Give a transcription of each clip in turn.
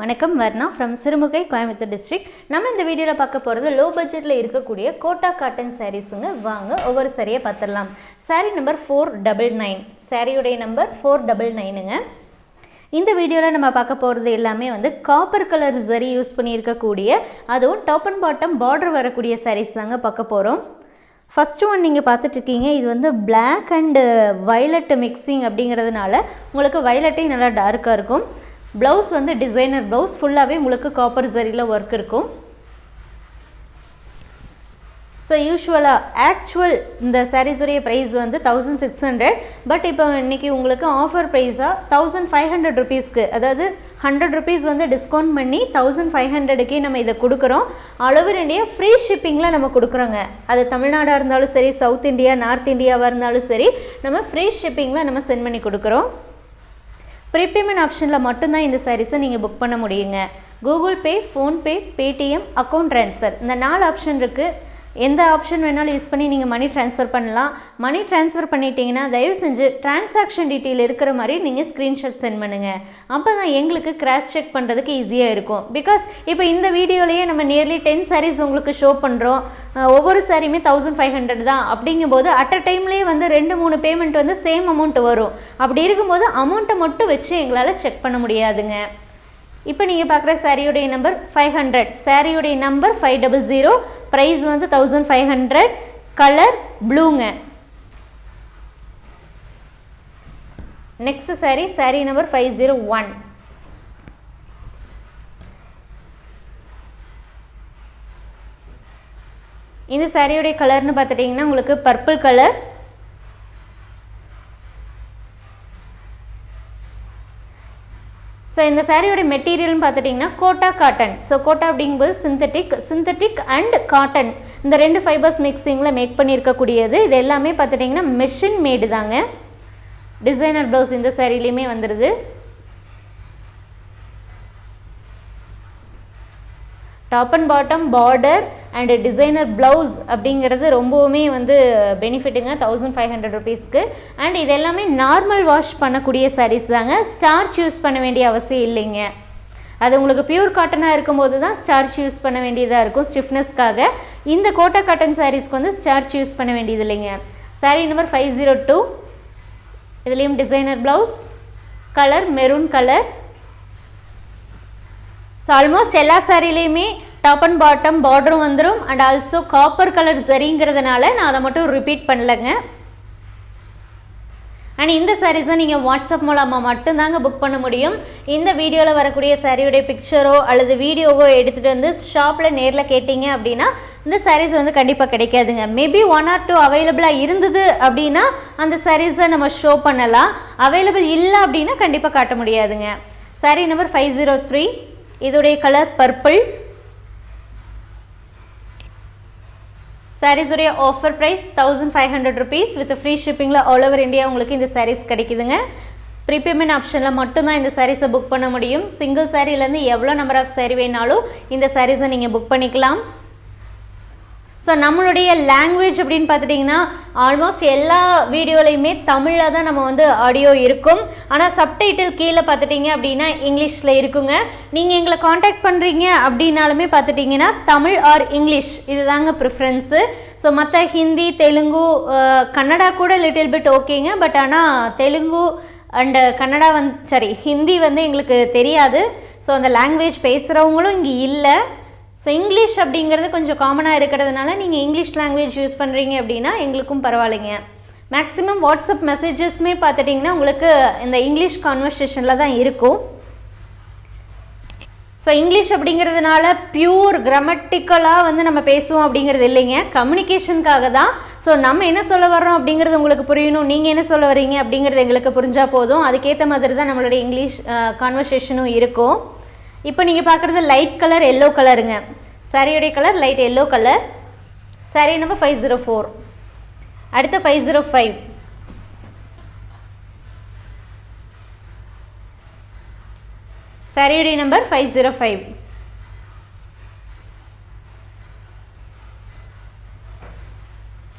வணக்கம் Varna from Sirumugai Coimbatore district நம்ம இந்த வீடியோவில் பார்க்க போகிறது லோ பட்ஜெட்டில் இருக்கக்கூடிய கோட்டா காட்டன் சாரீஸுங்க வாங்க ஒவ்வொரு சாரியை பார்த்துடலாம் saree number four double nine சாரியுடைய நம்பர் ஃபோர் டபுள் நைனுங்க இந்த வீடியோவில் நம்ம பார்க்க போகிறது எல்லாமே வந்து காப்பர் கலர் சரி யூஸ் பண்ணியிருக்கக்கூடிய அதுவும் டாப் அண்ட் பாட்டம் பார்டர் வரக்கூடிய சாரீஸ் தாங்க பார்க்க போகிறோம் ஃபஸ்ட்டு ஒன் நீங்கள் பார்த்துட்ருக்கீங்க இது வந்து பிளாக் அண்டு வயலட் மிக்சிங் அப்படிங்கிறதுனால உங்களுக்கு வயலட்டே நல்லா டார்க்காக இருக்கும். ப்ளவுஸ் வந்து டிசைனர் ப்ளவுஸ் ஃபுல்லாகவே உங்களுக்கு காப்பர் ஜரியில் ஒர்க் இருக்கும். ஸோ யூஸ்வலாக ஆக்சுவல் இந்த சாரீஸுடைய ப்ரைஸ் வந்து தௌசண்ட் சிக்ஸ் ஹண்ட்ரட் பட் இப்போ இன்றைக்கி உங்களுக்கு ஆஃபர் ப்ரைஸாக தௌசண்ட் ஃபைவ் ஹண்ட்ரட் ருபீஸ்க்கு அதாவது ஹண்ட்ரட் ருபீஸ் வந்து டிஸ்கவுண்ட் பண்ணி தௌசண்ட் ஃபைவ் ஹண்ட்ரடுக்கே நம்ம இதை கொடுக்குறோம். அளவு இந்தியா ஃப்ரீ ஷிப்பிங்கில் நம்ம கொடுக்குறோங்க. அது தமிழ்நாடாக இருந்தாலும் சரி சவுத் இந்தியா நார்த் இந்தியாவாக இருந்தாலும் சரி நம்ம ஃப்ரீ ஷிப்பிங்கில் நம்ம சென்ட் பண்ணி கொடுக்குறோம். ப்ரீபேமெண்ட் ஆப்ஷனில் மட்டும்தான் இந்த சாரீஸை நீங்கள் புக் பண்ண முடியுங்க. Google Pay PhonePe Paytm account transfer இந்த நாலு ஆப்ஷன் இருக்குது எந்த ஆப்ஷன் வேணாலும் யூஸ் பண்ணி நீங்கள் மணி ட்ரான்ஸ்ஃபர் பண்ணலாம். மணி ட்ரான்ஸ்ஃபர் பண்ணிட்டீங்கன்னா தயவு செஞ்சு டிரான்சாக்ஷன் டீட்டெயில் இருக்கிற மாதிரி நீங்கள் ஸ்க்ரீன்ஷாட் சென்ட் பண்ணுங்கள் அப்போ தான் எங்களுக்கு கிராஸ் செக் பண்ணுறதுக்கு ஈஸியாக இருக்கும். பிகாஸ் இப்போ இந்த வீடியோலேயே நம்ம நியர்லி டென் சாரீஸ் உங்களுக்கு ஷோ பண்ணுறோம் ஒவ்வொரு சாரியுமே தௌசண்ட் ஃபைவ் ஹண்ட்ரட் தான். அப்படிங்கும்போது அட் அ டைம்லேயே வந்து ரெண்டு மூணு பேமெண்ட் வந்து சேம் அமௌண்ட் வரும். அப்படி இருக்கும்போது அமௌண்ட்டை மட்டும் வச்சு எங்களால் செக் பண்ண முடியாதுங்க. இப்போ நீங்கள் பார்க்குற சாரியுடைய நம்பர் ஃபைவ் ஹண்ட்ரட் சாரியுடைய number five double zero price வந்து thousand five hundred colour ப்ளூங்க next saree saree number five zero one இந்த சாரியுடைய கலர்னு பார்த்துட்டிங்கன்னா உங்களுக்கு பர்பிள் கலர் ஸோ இந்த சாரியோட மெட்டீரியல்னு பார்த்துட்டிங்கன்னா கோட்டா காட்டன் ஸோ கோட்டா அப்படிங்கும்போது சிந்தட்டிக் சிந்தட்டிக் அண்ட் காட்டன் இந்த ரெண்டு ஃபைபர்ஸ் மிக்சிங்கில் மேக் பண்ணியிருக்கக்கூடியது. இது எல்லாமே பார்த்துட்டிங்கன்னா மெஷின் மேடு தாங்க. டிசைனர் ப்ளவுஸ் இந்த சாரிலையுமே வந்துடுது top and bottom border and designer blouse அப்படிங்கிறது ரொம்பவுமே வந்து பெனிஃபிட்டுங்க தௌசண்ட் ஃபைவ் ஹண்ட்ரட் ருபீஸ்க்கு அண்ட் இது எல்லாமே நார்மல் வாஷ் பண்ணக்கூடிய சாரீஸ் தாங்க. ஸ்டார்ச் யூஸ் பண்ண வேண்டிய அவசியம் இல்லைங்க. அது உங்களுக்கு பியூர் காட்டனாக இருக்கும்போது தான் ஸ்டார்ச் யூஸ் பண்ண வேண்டியதாக இருக்கும் ஸ்டிஃப்னஸ்க்காக இந்த கோட்டா காட்டன் சாரீஸ்க்கு வந்து ஸ்டார்ச் யூஸ் பண்ண வேண்டியது இல்லைங்க. Saree number five zero two இதுலேயும் designer blouse colour maroon colour so almost எல்லா சாரிலையுமே டாப் அண்ட் பாட்டம் பார்டரும் வந்துடும் அண்ட் ஆல்சோ காப்பர் கலர் சரிங்கிறதுனால நான் அதை மட்டும் ரிப்பீட் பண்ணலைங்க. அண்ட் இந்த சாரீஸை நீங்கள் வாட்ஸ்அப் மூலமாக மட்டும்தாங்க புக் பண்ண முடியும். இந்த வீடியோவில் வரக்கூடிய சாரியுடைய பிக்சரோ அல்லது வீடியோவோ எடுத்துகிட்டு வந்து ஷாப்பில் நேரில் கேட்டிங்க அப்படின்னா இந்த சாரீஸ் வந்து கண்டிப்பாக கிடைக்காதுங்க. மேபி ஒன் ஆர் டூ அவைலபிளாக இருந்தது அப்படின்னா அந்த சாரீஸை நம்ம ஷோ பண்ணலாம். அவைலபிள் இல்லை அப்படின்னா கண்டிப்பாக காட்ட முடியாதுங்க. Saree number five zero three இதோடைய colour purple சாரீஸுடைய offer price thousand five hundred rupees with free ஷிப்பிங்கில் all over India உங்களுக்கு இந்த சாரீஸ் கிடைக்குதுங்க. ப்ரீபேமெண்ட் ஆப்ஷனில் மட்டும்தான் இந்த சாரீஸை புக் பண்ண முடியும். சிங்கிள் சாரீலேருந்து எவ்வளோ நம்பர் ஆஃப் சாரீ வேணாலும் இந்த சாரீஸை நீங்கள் புக் பண்ணிக்கலாம். ஸோ நம்மளுடைய லாங்குவேஜ் அப்படின்னு பார்த்துட்டிங்கன்னா ஆல்மோஸ்ட் எல்லா வீடியோலையுமே தமிழில் தான் நம்ம வந்து ஆடியோ இருக்கும். ஆனால் சப்டைட்டில் கீழே பார்த்துட்டிங்க அப்படின்னா இங்கிலீஷில் இருக்குங்க. நீங்கள் எங்களை காண்டாக்ட் பண்ணுறீங்க அப்படின்னாலுமே பார்த்துட்டிங்கன்னா தமிழ் ஆர் இங்கிலீஷ் இது தாங்க ப்ரிஃபரன்ஸு ஸோ மற்ற ஹிந்தி தெலுங்கு கன்னடா கூட லிட்டில் பிட் ஓகேங்க பட் ஆனால் தெலுங்கு அண்டு கன்னடா வந்து சாரி ஹிந்தி வந்து எங்களுக்கு தெரியாது. ஸோ அந்த லாங்குவேஜ் பேசுகிறவங்களும் இங்கே இல்லை. ஸோ இங்கிலீஷ் அப்படிங்கிறது கொஞ்சம் காமனாக இருக்கிறதுனால நீங்கள் இங்கிலீஷ் லாங்குவேஜ் யூஸ் பண்ணுறீங்க அப்படின்னா எங்களுக்கும் பரவாயில்லைங்க. மேக்ஸிமம் வாட்ஸ்அப் மெசேஜஸ்மே பார்த்துட்டிங்கன்னா உங்களுக்கு இந்த இங்கிலீஷ் கான்வர்சேஷனில் தான் இருக்கும். ஸோ இங்கிலீஷ் அப்படிங்கிறதுனால பியூர் கிராமட்டிக்கலாக வந்து நம்ம பேசுவோம் அப்படிங்கிறது இல்லைங்க. கம்யூனிகேஷனுக்காக தான். ஸோ நம்ம என்ன சொல்ல வர்றோம் அப்படிங்கிறது உங்களுக்கு புரியணும். நீங்கள் என்ன சொல்ல வரீங்க அப்படிங்கிறது எங்களுக்கு புரிஞ்சால் போதும். அதுக்கேற்ற மாதிரி தான் நம்மளுடைய இங்கிலீஷ் கான்வர்சேஷனும் இருக்கும். இப்போ நீங்கள் பார்க்குறது லைட் கலர் எல்லோ கலருங்க சாரியுடைய colour light yellow colour saree number five zero four அடுத்த ஃபைவ் ஜீரோ ஃபைவ் சாரியுடைய number five zero five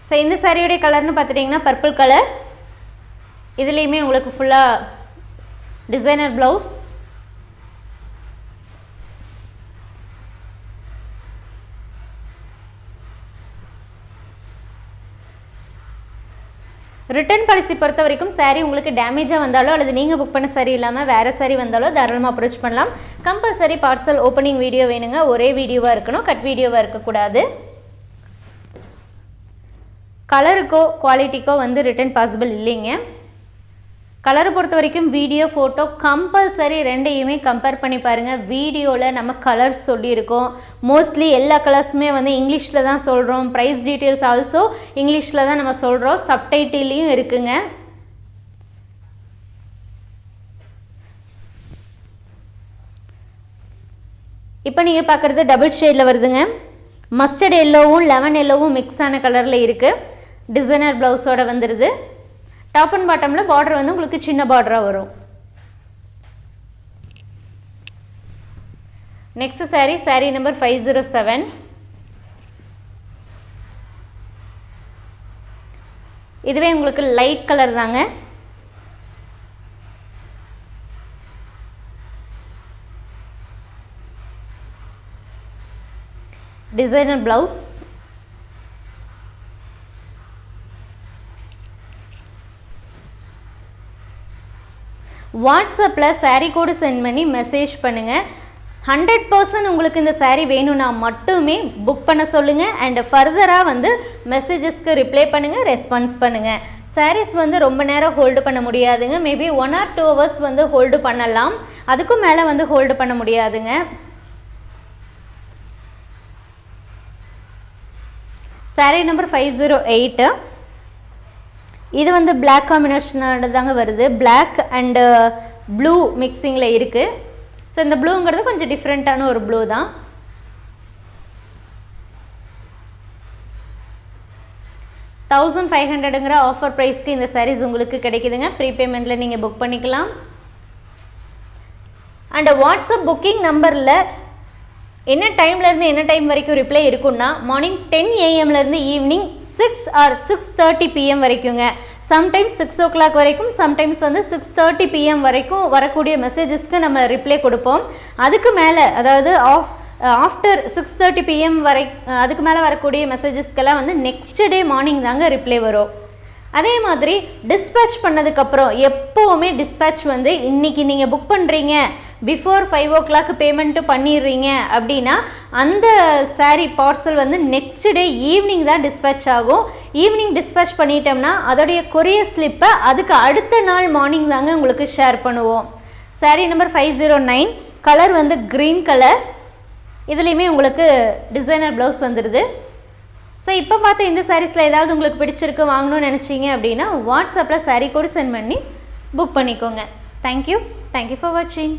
so இந்த சாரியுடைய கலர்னு பார்த்துட்டிங்கன்னா பர்பிள் கலர் இதுலேயுமே உங்களுக்கு ஃபுல்லாக டிசைனர் ப்ளவுஸ் ரிட்டர்ன் பாலிசி பொறுத்த வரைக்கும் சாரீ உங்களுக்கு டேமேஜாக வந்தாலோ அல்லது நீங்கள் புக் பண்ண சரி இல்லாமல் வேறு saree வந்தாலோ தாராளமாக அப்ரோச் பண்ணலாம். கம்பல்சரி பார்சல் ஓப்பனிங் வீடியோ வேணுங்க. ஒரே வீடியோவாக இருக்கணும். கட் வீடியோவாக இருக்கக்கூடாது. கலருக்கோ குவாலிட்டிக்கோ வந்து ரிட்டர்ன் பாசிபிள் இல்லைங்க. கலரை பொறுத்த வரைக்கும் வீடியோ ஃபோட்டோ கம்பல்சரி ரெண்டையுமே கம்பேர் பண்ணி பாருங்கள் வீடியோவில் நம்ம கலர்ஸ் சொல்லியிருக்கோம். மோஸ்ட்லி எல்லா கலர்ஸுமே வந்து இங்கிலீஷில் தான் சொல்கிறோம் ப்ரைஸ் டீட்டெயில்ஸ் ஆல்சோ இங்கிலீஷில் தான் நம்ம சொல்கிறோம் சப்டைட்டிலையும் இருக்குங்க. இப்போ நீங்கள் பார்க்குறது டபுள் ஷேடில் வருதுங்க. மஸ்டர்ட் எல்லோவும் லெமன் எல்லோவும் மிக்ஸ் ஆன கலரில் இருக்குது டிசைனர் ப்ளவுஸோட வந்துடுது டாப் அண்ட் பாட்டமில் பார்டர் வந்து உங்களுக்கு சின்ன பார்டராக வரும். Next saree saree number five zero seven இதுவே உங்களுக்கு லைட் கலர் தாங்க. டிசைனர் ப்ளவுஸ் வாட்ஸ்அப்பில் சேரீ கோடு சென்ட் பண்ணி மெசேஜ் பண்ணுங்கள் ஹண்ட்ரட் பர்சன்ட் உங்களுக்கு இந்த சேரீ வேணும்னா மட்டுமே புக் பண்ண சொல்லுங்கள் அண்ட் ஃபர்தராக வந்து மெசேஜஸ்க்கு ரிப்ளை பண்ணுங்கள் ரெஸ்பான்ஸ் பண்ணுங்கள் சாரீஸ் வந்து ரொம்ப நேரம் ஹோல்டு பண்ண முடியாதுங்க. Maybe one or two hours வந்து ஹோல்டு பண்ணலாம். அதுக்கும் மேலே வந்து ஹோல்டு பண்ண முடியாதுங்க. Saree number five zero eight இது வந்து பிளாக் காம்பினேஷனோட தாங்க வருது பிளாக் அண்டு ப்ளூ மிக்சிங்கில் இருக்குது ஸோ இந்த ப்ளூங்கிறது கொஞ்சம் டிஃப்ரெண்ட்டான ஒரு ப்ளூ தான். தௌசண்ட் ஃபைவ் ஹண்ட்ரடுங்கிற ஆஃபர் ப்ரைஸ்க்கு இந்த சாரீஸ் உங்களுக்கு கிடைக்குதுங்க. ப்ரீபேமெண்ட்டில் நீங்கள் புக் பண்ணிக்கலாம். அண்ட் வாட்ஸ்அப் புக்கிங் நம்பரில் என்ன டைம்லேருந்து என்ன டைம் வரைக்கும் ரிப்ளை இருக்குன்னா morning ten ஏஎம்லேருந்து evening six or six thirty PM வரைக்குங்க. Sometimes six o'clock வரைக்கும் சம்டைம்ஸ் வந்து சிக்ஸ் தேர்ட்டி பிஎம் வரைக்கும் வரக்கூடிய மெசேஜஸ்க்கு நம்ம ரிப்ளை கொடுப்போம். அதுக்கு மேலே அதாவது off after six thirty PM வரை அதுக்கு மேலே வரக்கூடிய மெசேஜஸ்க்கெல்லாம் வந்து நெக்ஸ்ட் டே மார்னிங் தாங்க ரிப்ளை வரும். அதே மாதிரி டிஸ்பேச் பண்ணதுக்கப்புறம் எப்போவுமே டிஸ்பேச் வந்து இன்றைக்கி நீங்கள் புக் பண்ணுறீங்க before five o'clock payment பண்ணிடுறீங்க அப்படின்னா அந்த சாரீ பார்சல் வந்து நெக்ஸ்ட் டே ஈவினிங் தான் டிஸ்பேச் ஆகும். ஈவினிங் டிஸ்பேச் பண்ணிட்டோம்னா அதோடைய கொரியர் ஸ்லிப்பை அதுக்கு அடுத்த நாள் மார்னிங் தாங்க உங்களுக்கு ஷேர் பண்ணுவோம். Saree number five zero nine colour வந்து க்ரீன் கலர் இதுலேயுமே உங்களுக்கு டிசைனர் ப்ளவுஸ் வந்துடுது. ஸோ இப்போ பார்த்த இந்த சாரீஸில் ஏதாவது உங்களுக்கு பிடிச்சிருக்கு வாங்கணும்னு நினச்சிங்க அப்படின்னா வாட்ஸ்அப்பில் சாரீ கூட சென்ட் பண்ணி புக் பண்ணிக்கோங்க. தேங்க்யூ தேங்க்யூ ஃபார் வாட்சிங்